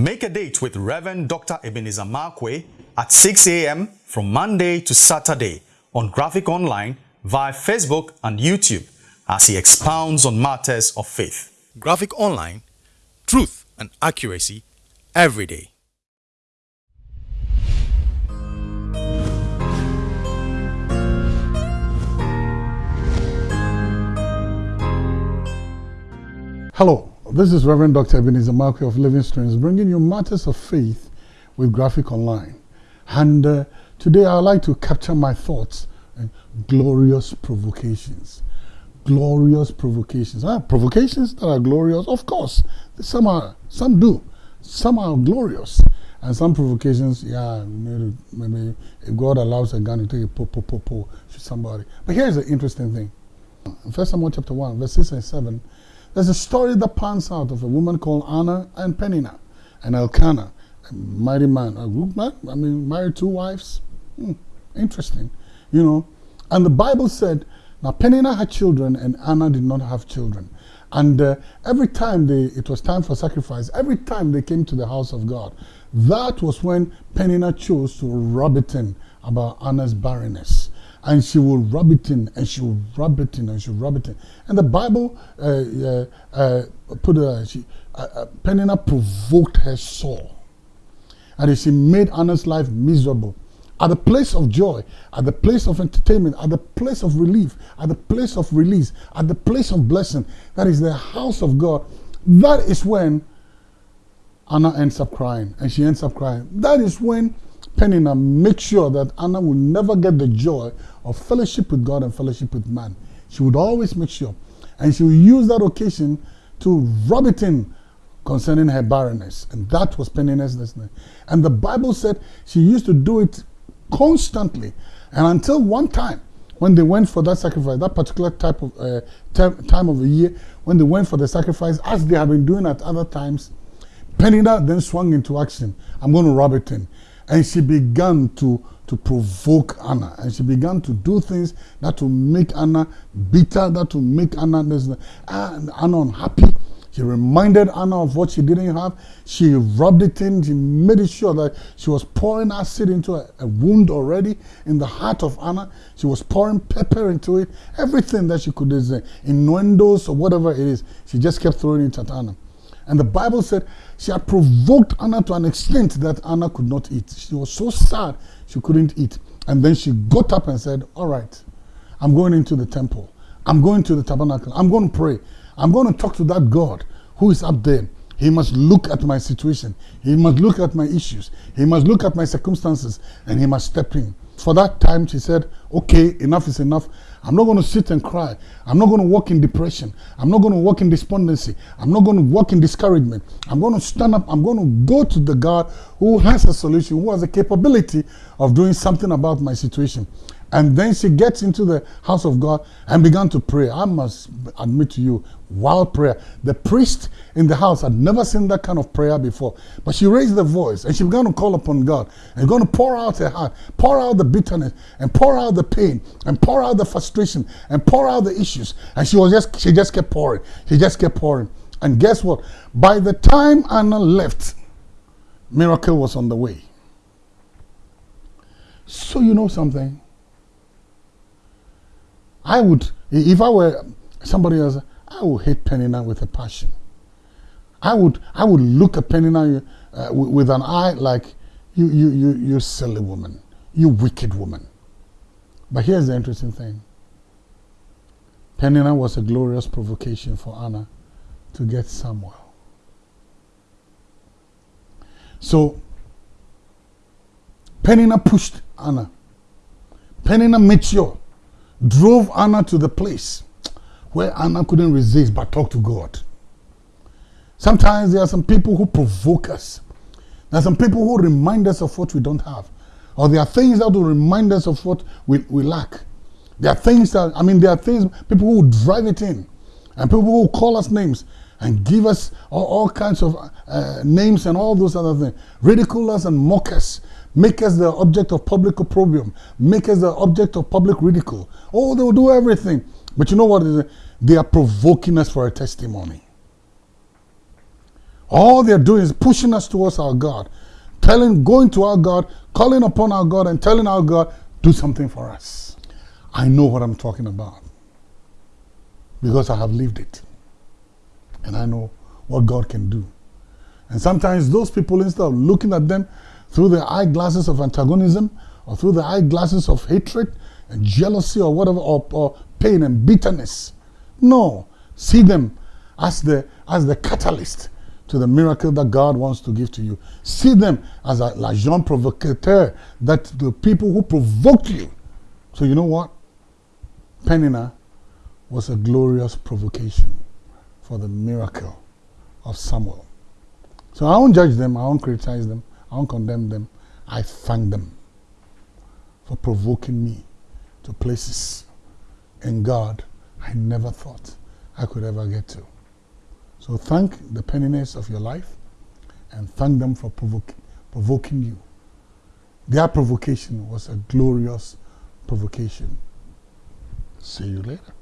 Make a date with Reverend Dr. Ebenezer Markwei at 6 a.m. from Monday to Saturday on Graphic Online via Facebook and YouTube as he expounds on matters of faith. Graphic Online, truth and accuracy every day. Hello, this is Reverend Dr. Ebenezer Markwei of Living Streams bringing you matters of faith with Graphic Online. And uh, today I'd like to capture my thoughts on glorious provocations. Glorious provocations. Ah, provocations that are glorious, of course. Some are, some do. Some are glorious. And some provocations, yeah, maybe, maybe if God allows a gun to take a po, po, po, po, shoot somebody. But here's the interesting thing. In 1 Samuel chapter 1, verse 6 and 7, there's a story that pans out of a woman called Anna and Penina and Elkanah, a mighty man, a good man, I mean, married two wives. Hmm, interesting, you know. And the Bible said, now Penina had children and Anna did not have children. And uh, every time they, it was time for sacrifice, every time they came to the house of God, that was when Penina chose to rub it in about Anna's barrenness and she will rub it in and she will rub it in and she will rub it in. And the Bible uh, uh, uh, put she, uh, uh, Penina provoked her soul. And she made Anna's life miserable. At the place of joy, at the place of entertainment, at the place of relief, at the place of release, at the place of blessing, that is the house of God, that is when Anna ends up crying. And she ends up crying. That is when Penina makes sure that Anna will never get the joy of fellowship with God and fellowship with man. She would always make sure. And she would use that occasion to rub it in concerning her barrenness. And that was Penina's destiny. And the Bible said she used to do it constantly. And until one time, when they went for that sacrifice, that particular type of uh, time of the year, when they went for the sacrifice, as they have been doing at other times, Penina then swung into action. I'm going to rub it in. And she began to to provoke Anna. And she began to do things that will make Anna bitter, that will make Anna, Anna unhappy. She reminded Anna of what she didn't have. She rubbed it in. She made sure that she was pouring acid into a, a, wound already in the heart of Anna. She was pouring pepper into it. Everything that she could, say, innuendos or whatever it is, she just kept throwing it at Anna. And the Bible said she had provoked Anna to an extent that Anna could not eat. She was so sad she couldn't eat. And then she got up and said, All right, I'm going into the temple. I'm going to the tabernacle. I'm going to pray. I'm going to talk to that God who is up there. He must look at my situation. He must look at my issues. He must look at my circumstances and he must step in. For that time, she said, okay, enough is enough. I'm not going to sit and cry. I'm not going to walk in depression. I'm not going to walk in despondency. I'm not going to walk in discouragement. I'm going to stand up. I'm going to go to the God who has a solution, who has the capability of doing something about my situation. And then she gets into the house of God and began to pray. I must admit to you, wild prayer. The priest in the house had never seen that kind of prayer before. But she raised the voice and she began to call upon God and going to pour out her heart, pour out the bitterness and pour out the pain and pour out the frustration and pour out the issues. And she was just she just kept pouring. She just kept pouring. And guess what? By the time Anna left, miracle was on the way. So you know something? I would, if I were somebody else, I would hate Penina with a passion. I would, I would look at Penina uh, with an eye like, you, you, you, you silly woman, you wicked woman. But here's the interesting thing. Penina was a glorious provocation for Anna to get Samuel. So, Penina pushed Anna. Penina made sure drove Anna to the place where Anna couldn't resist but talk to God. Sometimes there are some people who provoke us. There are some people who remind us of what we don't have. Or there are things that will remind us of what we, we lack. There are things that, I mean, there are things, people who drive it in. And people who call us names and give us all, all kinds of uh, names and all those other things. Ridicule us and mock us make us the object of public opprobrium, make us the object of public ridicule. Oh, they will do everything. But you know what? They are provoking us for a testimony. All they're doing is pushing us towards our God, telling, going to our God, calling upon our God, and telling our God, do something for us. I know what I'm talking about because I have lived it. And I know what God can do. And sometimes those people, instead of looking at them through the eyeglasses of antagonism or through the eyeglasses of hatred and jealousy or whatever, or, or pain and bitterness, no, see them as the, as the catalyst to the miracle that God wants to give to you. See them as a l'agent provocateur, that the people who provoked you. So you know what? Penina was a glorious provocation for the miracle of Samuel. So I won't judge them, I won't criticize them, I won't condemn them. I thank them for provoking me to places in God I never thought I could ever get to. So thank the Peninas of your life and thank them for provoking, provoking you. Their provocation was a glorious provocation. See you later.